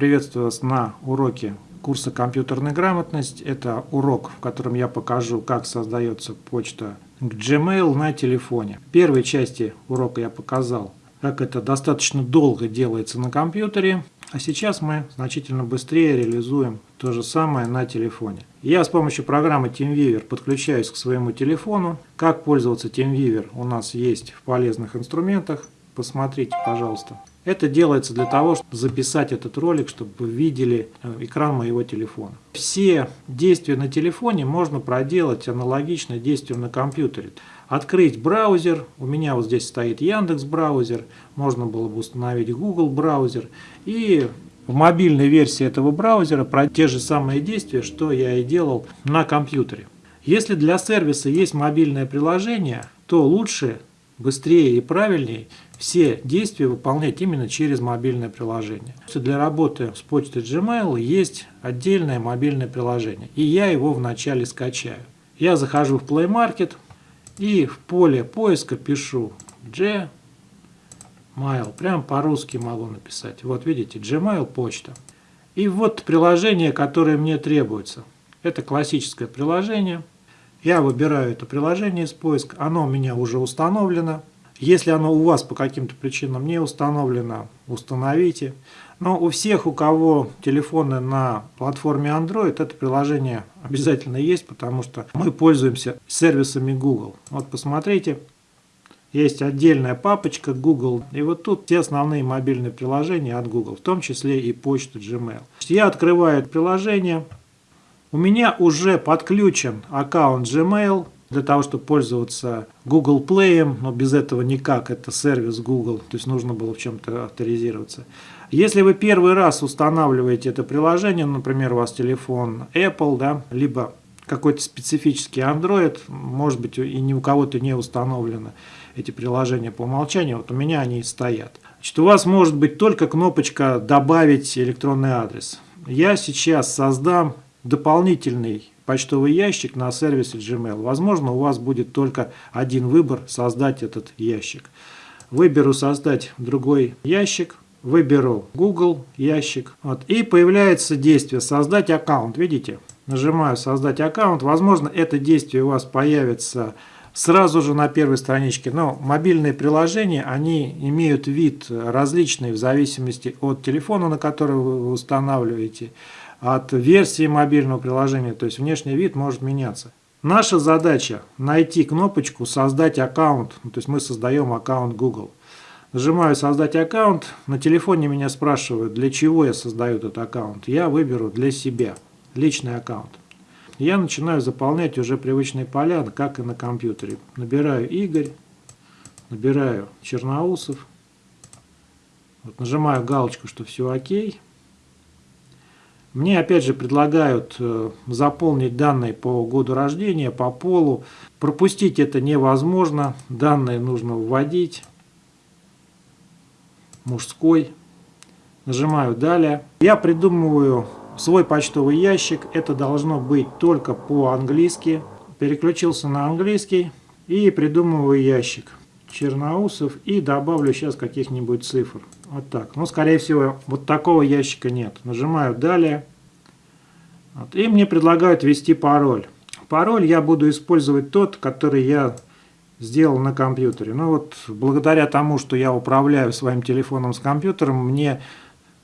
Приветствую вас на уроке курса «Компьютерная грамотность». Это урок, в котором я покажу, как создается почта Gmail на телефоне. В первой части урока я показал, как это достаточно долго делается на компьютере. А сейчас мы значительно быстрее реализуем то же самое на телефоне. Я с помощью программы TeamViewer подключаюсь к своему телефону. Как пользоваться TeamViewer у нас есть в полезных инструментах. Посмотрите, пожалуйста. Это делается для того, чтобы записать этот ролик, чтобы вы видели э, экран моего телефона. Все действия на телефоне можно проделать аналогично действиям на компьютере. Открыть браузер, у меня вот здесь стоит Яндекс браузер, можно было бы установить Google браузер и в мобильной версии этого браузера про те же самые действия, что я и делал на компьютере. Если для сервиса есть мобильное приложение, то лучше быстрее и правильнее все действия выполнять именно через мобильное приложение. Для работы с почтой Gmail есть отдельное мобильное приложение, и я его вначале скачаю. Я захожу в Play Market и в поле поиска пишу Gmail, прям по-русски могу написать. Вот видите, Gmail почта. И вот приложение, которое мне требуется. Это классическое приложение. Я выбираю это приложение из поиска, оно у меня уже установлено. Если оно у вас по каким-то причинам не установлено, установите. Но у всех, у кого телефоны на платформе Android, это приложение обязательно есть, потому что мы пользуемся сервисами Google. Вот посмотрите, есть отдельная папочка Google, и вот тут все основные мобильные приложения от Google, в том числе и почту Gmail. Я открываю приложение, у меня уже подключен аккаунт Gmail для того, чтобы пользоваться Google Play, но без этого никак, это сервис Google, то есть нужно было в чем-то авторизироваться. Если вы первый раз устанавливаете это приложение, например, у вас телефон Apple, да, либо какой-то специфический Android, может быть и ни у кого-то не установлено эти приложения по умолчанию, вот у меня они стоят. Значит, у вас может быть только кнопочка «Добавить электронный адрес». Я сейчас создам дополнительный почтовый ящик на сервисе Gmail. Возможно, у вас будет только один выбор – создать этот ящик. Выберу «Создать другой ящик», выберу Google ящик. Вот, и появляется действие «Создать аккаунт». Видите? Нажимаю «Создать аккаунт». Возможно, это действие у вас появится сразу же на первой страничке. Но мобильные приложения, они имеют вид различный в зависимости от телефона, на который вы устанавливаете от версии мобильного приложения, то есть внешний вид может меняться. Наша задача найти кнопочку «Создать аккаунт», то есть мы создаем аккаунт Google. Нажимаю «Создать аккаунт», на телефоне меня спрашивают, для чего я создаю этот аккаунт. Я выберу для себя, личный аккаунт. Я начинаю заполнять уже привычные поля, как и на компьютере. Набираю Игорь, набираю Черноусов, вот нажимаю галочку, что все окей. Мне опять же предлагают э, заполнить данные по году рождения, по полу. Пропустить это невозможно. Данные нужно вводить. Мужской. Нажимаю «Далее». Я придумываю свой почтовый ящик. Это должно быть только по-английски. Переключился на английский и придумываю ящик. Черноусов и добавлю сейчас каких-нибудь цифр. Вот так. Ну, скорее всего, вот такого ящика нет. Нажимаю «Далее». Вот. И мне предлагают ввести пароль. Пароль я буду использовать тот, который я сделал на компьютере. Ну вот, благодаря тому, что я управляю своим телефоном с компьютером, мне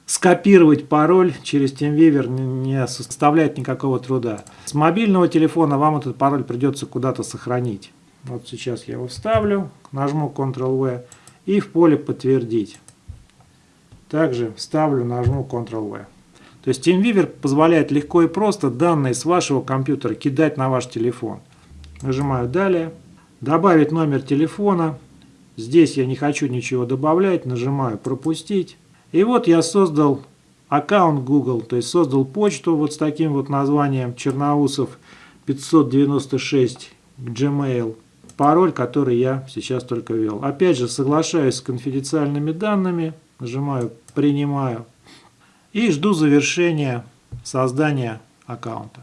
скопировать пароль через TeamViewer не составляет никакого труда. С мобильного телефона вам этот пароль придется куда-то сохранить. Вот сейчас я его вставлю, нажму Ctrl-V и в поле «Подтвердить». Также вставлю, нажму Ctrl-V. То есть TeamViewer позволяет легко и просто данные с вашего компьютера кидать на ваш телефон. Нажимаю «Далее». Добавить номер телефона. Здесь я не хочу ничего добавлять. Нажимаю «Пропустить». И вот я создал аккаунт Google, то есть создал почту вот с таким вот названием Черноусов 596 Gmail пароль, который я сейчас только ввел. Опять же, соглашаюсь с конфиденциальными данными, нажимаю «Принимаю» и жду завершения создания аккаунта.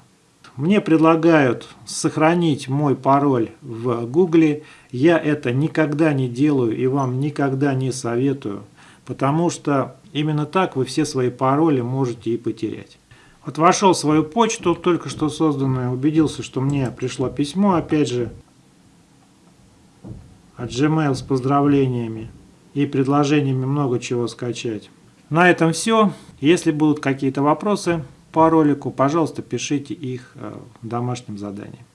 Мне предлагают сохранить мой пароль в Гугле. Я это никогда не делаю и вам никогда не советую, потому что Именно так вы все свои пароли можете и потерять. Вот вошел в свою почту, только что созданную, убедился, что мне пришло письмо, опять же, от Gmail с поздравлениями и предложениями много чего скачать. На этом все. Если будут какие-то вопросы по ролику, пожалуйста, пишите их э, в домашнем задании.